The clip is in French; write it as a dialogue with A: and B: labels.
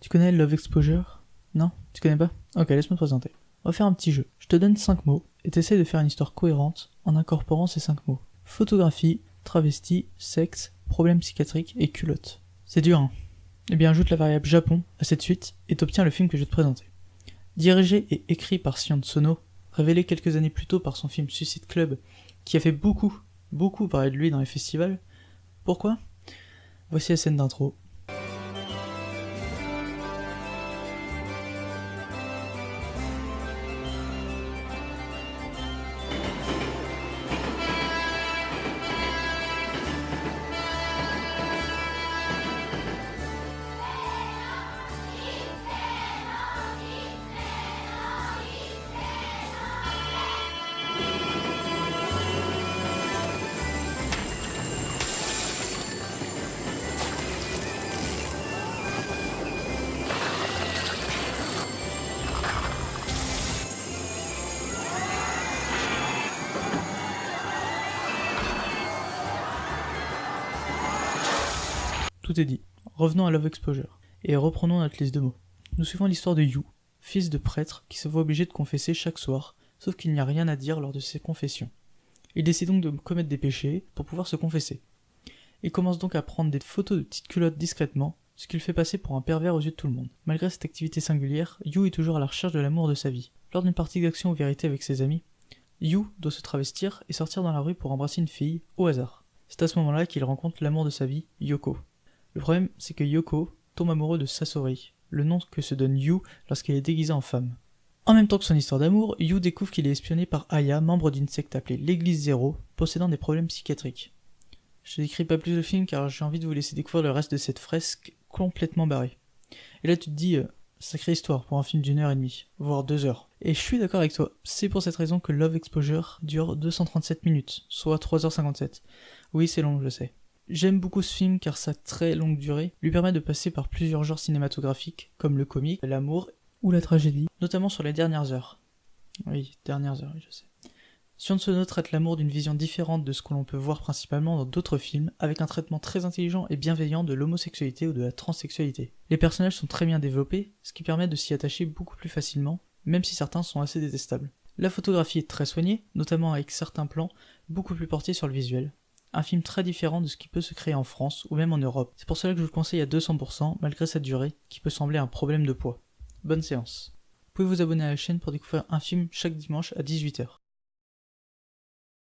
A: Tu connais Love Exposure? Non? Tu connais pas? Ok, laisse-moi te présenter. On va faire un petit jeu. Je te donne 5 mots et t'essayes de faire une histoire cohérente en incorporant ces 5 mots. Photographie, travesti, sexe, problème psychiatrique et culotte. C'est dur, hein? Eh bien, ajoute la variable Japon à cette suite et t'obtiens le film que je vais te présenter. Dirigé et écrit par Sion Sono, révélé quelques années plus tôt par son film Suicide Club, qui a fait beaucoup, beaucoup parler de lui dans les festivals. Pourquoi? Voici la scène d'intro. Tout est dit. Revenons à Love Exposure. Et reprenons notre liste de mots. Nous suivons l'histoire de Yu, fils de prêtre qui se voit obligé de confesser chaque soir, sauf qu'il n'y a rien à dire lors de ses confessions. Il décide donc de commettre des péchés pour pouvoir se confesser. Il commence donc à prendre des photos de petites culottes discrètement, ce qui le fait passer pour un pervers aux yeux de tout le monde. Malgré cette activité singulière, Yu est toujours à la recherche de l'amour de sa vie. Lors d'une partie d'action ou vérité avec ses amis, Yu doit se travestir et sortir dans la rue pour embrasser une fille, au hasard. C'est à ce moment-là qu'il rencontre l'amour de sa vie, Yoko. Le problème, c'est que Yoko tombe amoureux de Sasori, le nom que se donne Yu lorsqu'elle est déguisée en femme. En même temps que son histoire d'amour, Yu découvre qu'il est espionné par Aya, membre d'une secte appelée l'Église Zéro, possédant des problèmes psychiatriques. Je ne décris pas plus le film car j'ai envie de vous laisser découvrir le reste de cette fresque complètement barrée. Et là tu te dis, euh, sacrée histoire pour un film d'une heure et demie, voire deux heures. Et je suis d'accord avec toi, c'est pour cette raison que Love Exposure dure 237 minutes, soit 3h57. Oui c'est long, je sais. J'aime beaucoup ce film car sa très longue durée lui permet de passer par plusieurs genres cinématographiques comme le comique, l'amour ou la tragédie, notamment sur les dernières heures. Oui, dernières heures, je sais. Sion Sono traite l'amour d'une vision différente de ce que l'on peut voir principalement dans d'autres films, avec un traitement très intelligent et bienveillant de l'homosexualité ou de la transsexualité. Les personnages sont très bien développés, ce qui permet de s'y attacher beaucoup plus facilement, même si certains sont assez détestables. La photographie est très soignée, notamment avec certains plans beaucoup plus portés sur le visuel, un film très différent de ce qui peut se créer en France ou même en Europe. C'est pour cela que je vous le conseille à 200% malgré sa durée qui peut sembler un problème de poids. Bonne séance. Vous pouvez vous abonner à la chaîne pour découvrir un film chaque dimanche à 18h.